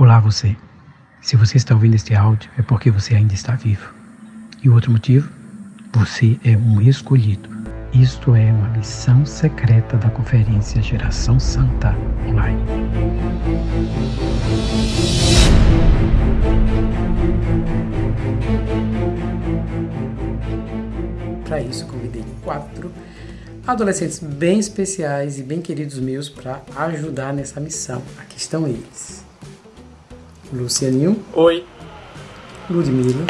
Olá você. Se você está ouvindo este áudio é porque você ainda está vivo. E o outro motivo? Você é um escolhido. Isto é uma missão secreta da Conferência Geração Santa Online. Para isso, convidei quatro adolescentes bem especiais e bem queridos meus para ajudar nessa missão. Aqui estão eles. Lucianinho. Oi. Ludmila.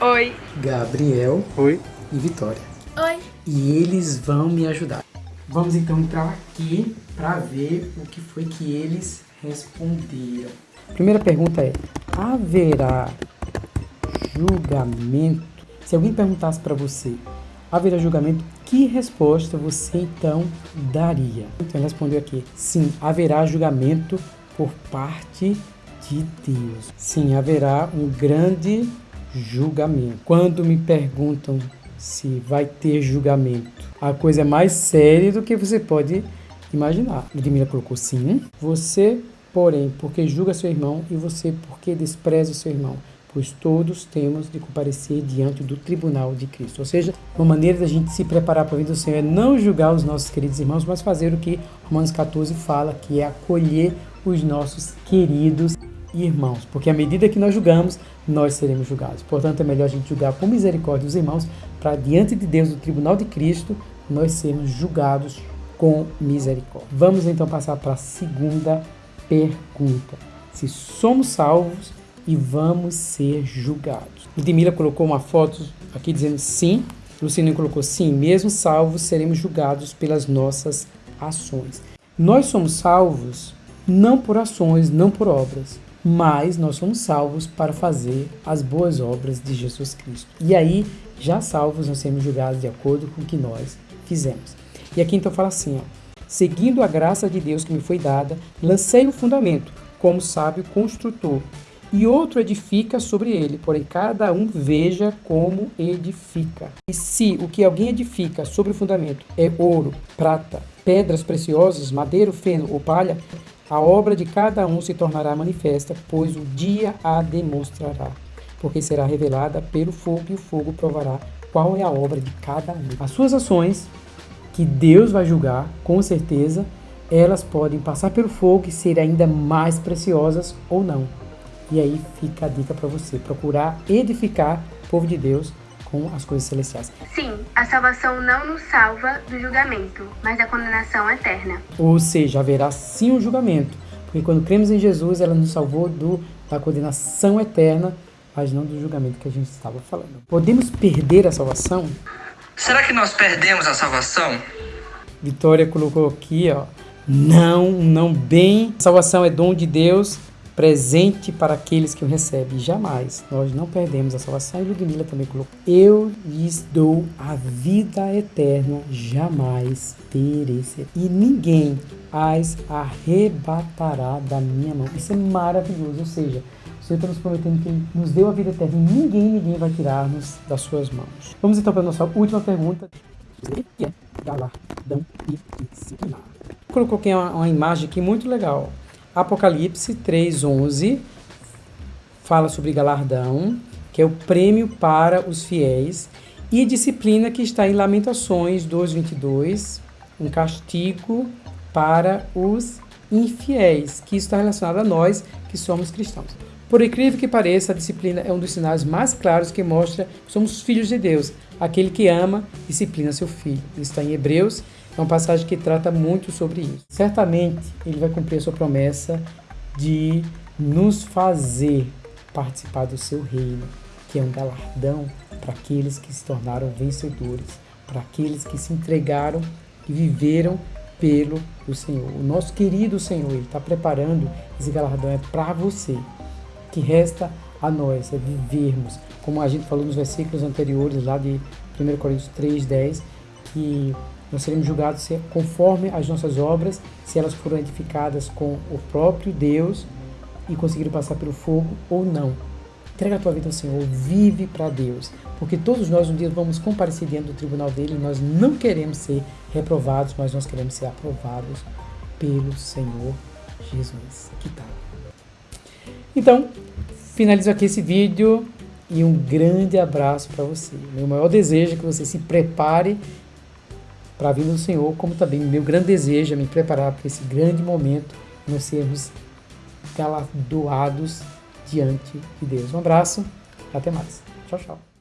Oi. Gabriel. Oi. E Vitória. Oi. E eles vão me ajudar. Vamos então entrar aqui para ver o que foi que eles responderam. Primeira pergunta é: haverá julgamento? Se alguém perguntasse para você, haverá julgamento? Que resposta você então daria? Então ele respondeu aqui: sim, haverá julgamento por parte de Deus. Sim, haverá um grande julgamento. Quando me perguntam se vai ter julgamento, a coisa é mais séria do que você pode imaginar. Ludmila colocou sim. Você, porém, porque julga seu irmão e você porque despreza seu irmão pois todos temos de comparecer diante do tribunal de Cristo. Ou seja, uma maneira da gente se preparar para a vida do Senhor é não julgar os nossos queridos irmãos, mas fazer o que Romanos 14 fala, que é acolher os nossos queridos irmãos, porque à medida que nós julgamos, nós seremos julgados. Portanto, é melhor a gente julgar com misericórdia os irmãos, para diante de Deus, no tribunal de Cristo, nós sermos julgados com misericórdia. Vamos então passar para a segunda pergunta. Se somos salvos e vamos ser julgados. Ludmila colocou uma foto aqui dizendo sim. Luciano colocou sim, mesmo salvos seremos julgados pelas nossas ações. Nós somos salvos não por ações, não por obras, mas nós somos salvos para fazer as boas obras de Jesus Cristo. E aí, já salvos, nós seremos julgados de acordo com o que nós fizemos. E aqui então fala assim, ó, seguindo a graça de Deus que me foi dada, lancei o fundamento, como sábio construtor, e outro edifica sobre ele, porém cada um veja como edifica. E se o que alguém edifica sobre o fundamento é ouro, prata, pedras preciosas, madeira, feno ou palha, a obra de cada um se tornará manifesta, pois o dia a demonstrará, porque será revelada pelo fogo e o fogo provará qual é a obra de cada um. As suas ações, que Deus vai julgar, com certeza, elas podem passar pelo fogo e ser ainda mais preciosas ou não. E aí fica a dica para você, procurar edificar o povo de Deus com as coisas celestiais. Sim, a salvação não nos salva do julgamento, mas da condenação eterna. Ou seja, haverá sim um julgamento, porque quando cremos em Jesus, ela nos salvou do, da condenação eterna, mas não do julgamento que a gente estava falando. Podemos perder a salvação? Será que nós perdemos a salvação? Vitória colocou aqui, ó. Não, não bem. A salvação é dom de Deus presente para aqueles que o recebem. Jamais nós não perdemos a salvação. E Ludmilla também colocou: Eu lhes dou a vida eterna, jamais perecer. E ninguém as arrebatará da minha mão. Isso é maravilhoso. Ou seja, o Senhor está nos prometendo que Ele nos deu a vida eterna e ninguém, ninguém vai tirar-nos das suas mãos. Vamos então para a nossa última pergunta. É galardão e. Colocou aqui uma, uma imagem aqui muito legal. Apocalipse 3:11 fala sobre galardão, que é o prêmio para os fiéis, e disciplina que está em Lamentações 2:22, um castigo para os infiéis, que está relacionado a nós que somos cristãos. Por incrível que pareça, a disciplina é um dos sinais mais claros que mostra que somos filhos de Deus. Aquele que ama, disciplina seu filho. Isso está em Hebreus é uma passagem que trata muito sobre isso. Certamente ele vai cumprir a sua promessa de nos fazer participar do seu reino, que é um galardão para aqueles que se tornaram vencedores, para aqueles que se entregaram e viveram pelo o Senhor. O nosso querido Senhor, Ele está preparando esse galardão é para você. Que resta a nós é vivermos, como a gente falou nos versículos anteriores, lá de 1 Coríntios 3, 10, que nós seremos julgados conforme as nossas obras, se elas foram edificadas com o próprio Deus e conseguiram passar pelo fogo ou não. Entrega a tua vida ao Senhor, vive para Deus, porque todos nós um dia vamos comparecer diante do tribunal dele e nós não queremos ser reprovados, mas nós queremos ser aprovados pelo Senhor Jesus. Que tal? Então, finalizo aqui esse vídeo e um grande abraço para você. Meu maior desejo é que você se prepare para a vinda do Senhor, como também meu grande desejo é me preparar para esse grande momento, nós sermos galardoados diante de Deus. Um abraço, até mais. Tchau, tchau.